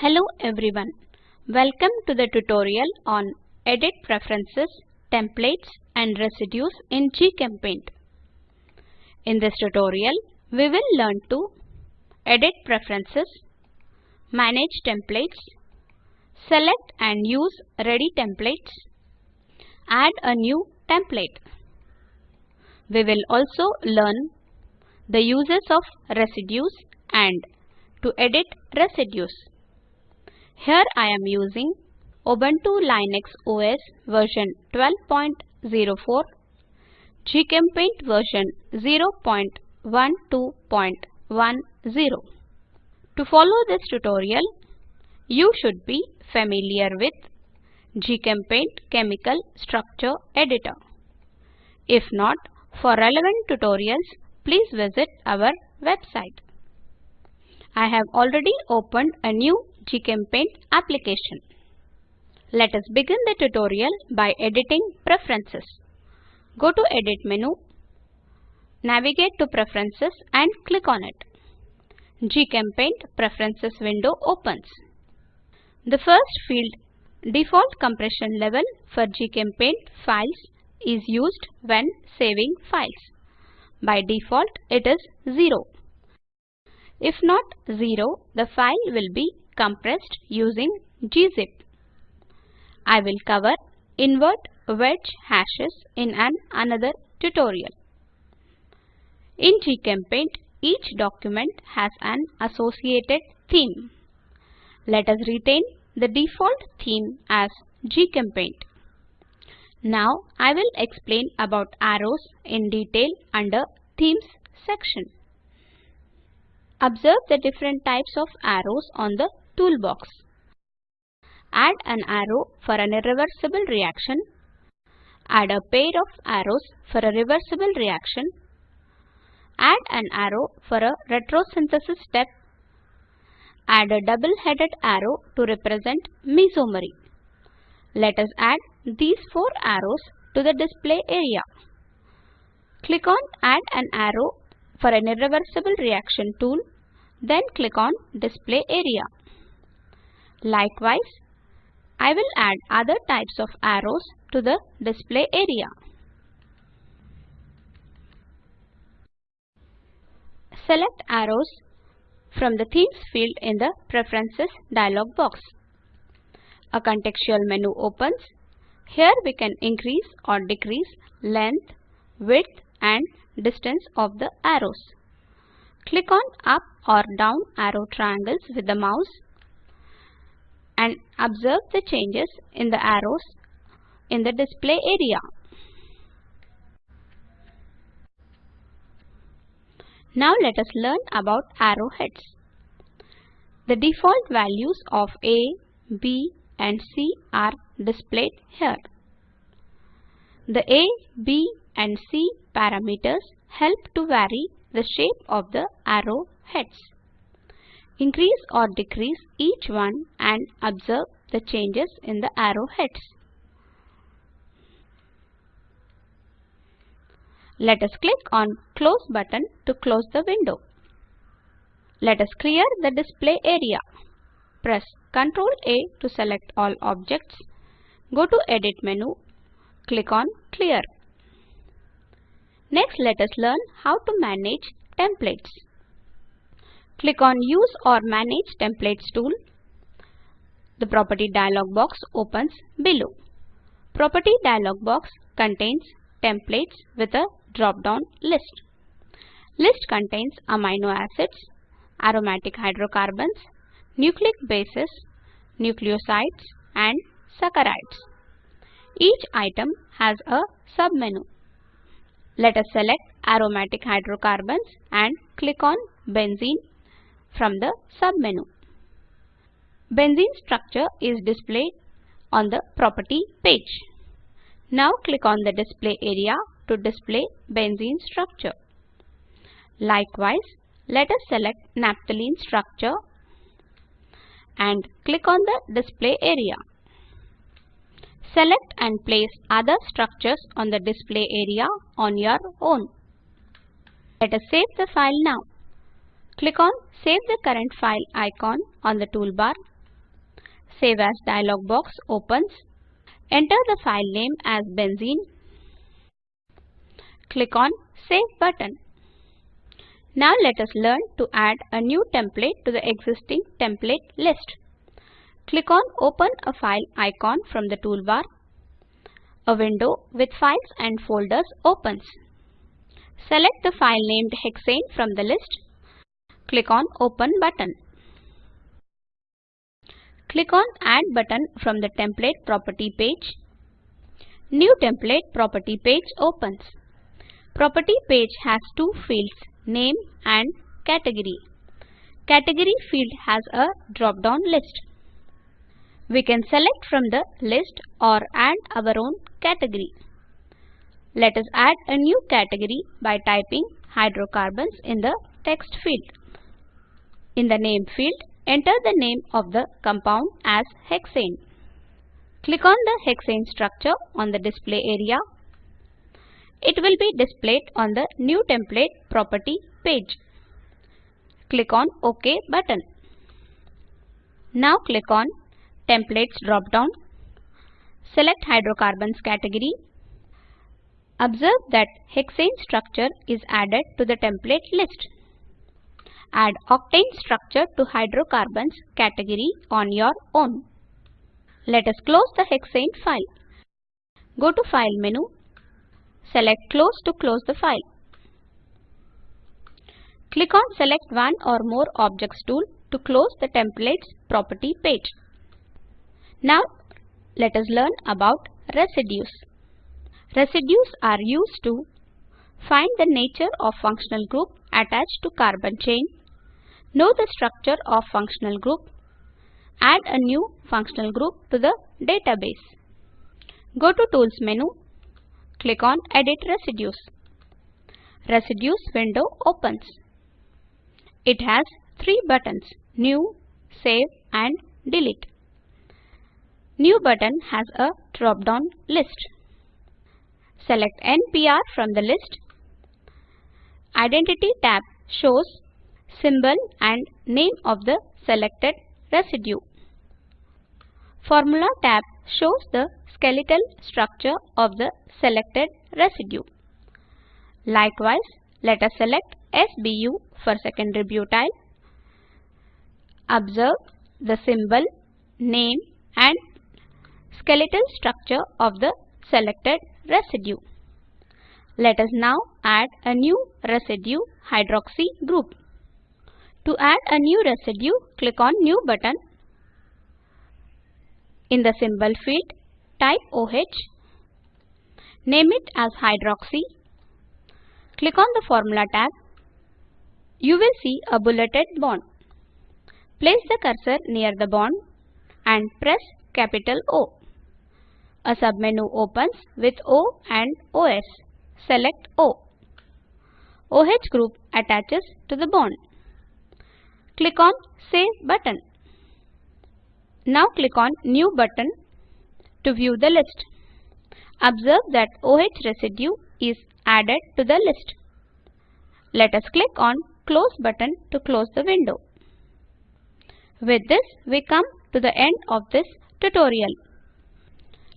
Hello everyone. Welcome to the tutorial on Edit Preferences, Templates and Residues in GChemPaint. In this tutorial, we will learn to edit preferences, manage templates, select and use ready templates, add a new template. We will also learn the uses of residues and to edit residues. Here I am using Ubuntu Linux OS version 12.04, GChemPaint version 0.12.10. To follow this tutorial, you should be familiar with GChemPaint Chemical Structure Editor. If not, for relevant tutorials, please visit our website. I have already opened a new GChemPaint application. Let us begin the tutorial by editing preferences. Go to Edit menu, navigate to Preferences and click on it. GChemPaint Preferences window opens. The first field, Default Compression Level for GChemPaint files is used when saving files. By default, it is 0. If not 0, the file will be compressed using gzip. I will cover invert wedge hashes in an another tutorial. In GChemPaint, each document has an associated theme. Let us retain the default theme as GChemPaint. Now I will explain about arrows in detail under Themes section. Observe the different types of arrows on the toolbox. Add an arrow for an irreversible reaction. Add a pair of arrows for a reversible reaction. Add an arrow for a retrosynthesis step. Add a double-headed arrow to represent mesomery. Let us add these four arrows to the display area. Click on Add an arrow for an irreversible reaction tool, then click on Display area. Likewise, I will add other types of arrows to the display area. Select arrows from the Themes field in the Preferences dialog box. A contextual menu opens. Here we can increase or decrease length, width and distance of the arrows. Click on up or down arrow triangles with the mouse and observe the changes in the arrows in the display area. Now let us learn about arrowheads. The default values of A, B and C are displayed here. The A, B and C parameters help to vary the shape of the arrow heads. Increase or decrease each one and observe the changes in the arrow heads. Let us click on Close button to close the window. Let us clear the display area. Press Ctrl A to select all objects. Go to Edit menu. Click on Clear. Next let us learn how to manage templates. Click on Use or Manage Templates tool. The Property dialog box opens below. Property dialog box contains templates with a drop-down list. List contains amino acids, aromatic hydrocarbons, nucleic bases, nucleosides and saccharides. Each item has a submenu. Let us select aromatic hydrocarbons and click on benzene from the submenu. Benzene structure is displayed on the property page. Now click on the display area to display benzene structure. Likewise, let us select naphthalene structure and click on the display area. Select and place other structures on the display area on your own. Let us save the file now. Click on Save the current file icon on the toolbar. Save as dialog box opens. Enter the file name as benzene. Click on Save button. Now let us learn to add a new template to the existing template list. Click on Open a File icon from the toolbar. A window with files and folders opens. Select the file named hexane from the list. Click on Open button. Click on Add button from the Template Property page. New Template Property page opens. Property page has two fields, Name and Category. Category field has a drop-down list. We can select from the list or add our own category. Let us add a new category by typing hydrocarbons in the text field. In the name field, enter the name of the compound as hexane. Click on the hexane structure on the display area. It will be displayed on the new template property page. Click on OK button. Now click on Templates drop-down. Select Hydrocarbons category. Observe that hexane structure is added to the template list. Add octane structure to hydrocarbons category on your own. Let us close the hexane file. Go to File menu. Select Close to close the file. Click on Select one or more objects tool to close the templates property page. Now let us learn about residues. Residues are used to find the nature of functional group attached to carbon chain, know the structure of functional group, add a new functional group to the database. Go to Tools menu, click on Edit Residues. Residues window opens. It has three buttons, New, Save and Delete. New button has a drop-down list. Select NPR from the list. Identity tab shows symbol and name of the selected residue. Formula tab shows the skeletal structure of the selected residue. Likewise, let us select SBU for secondary butyl. Observe the symbol, name and skeletal structure of the selected residue. Let us now add a new residue hydroxy group. To add a new residue, click on New button. In the symbol field, type OH. Name it as hydroxy. Click on the Formula tab. You will see a bulleted bond. Place the cursor near the bond and press capital O. A submenu opens with O and OS. Select O. OH group attaches to the bond. Click on Save button. Now click on New button to view the list. Observe that OH residue is added to the list. Let us click on Close button to close the window. With this, we come to the end of this tutorial.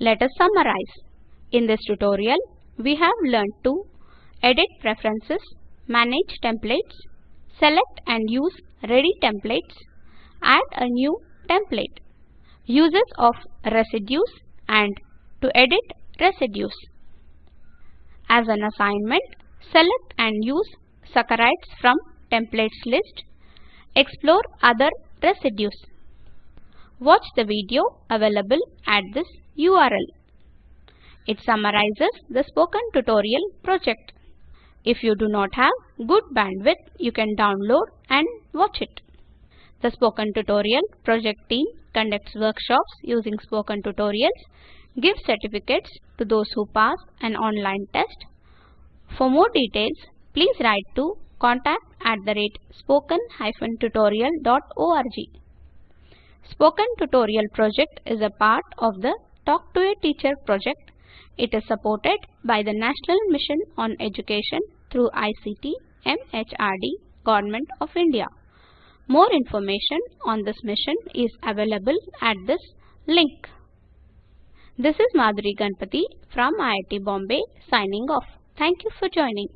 Let us summarize. In this tutorial, we have learned to edit preferences, manage templates, select and use ready templates, add a new template, uses of residues and to edit residues. As an assignment, select and use saccharides from templates list, explore other residues. Watch the video available at this URL. It summarizes the spoken tutorial project. If you do not have good bandwidth, you can download and watch it. The Spoken Tutorial project team conducts workshops using spoken tutorials, gives certificates to those who pass an online test. For more details, please write to contact at the rate spoken-tutorial.org. Spoken Tutorial project is a part of the Talk to a Teacher project. It is supported by the National Mission on Education through ICT MHRD Government of India. More information on this mission is available at this link. This is Madhuri Ganpati from IIT Bombay signing off. Thank you for joining.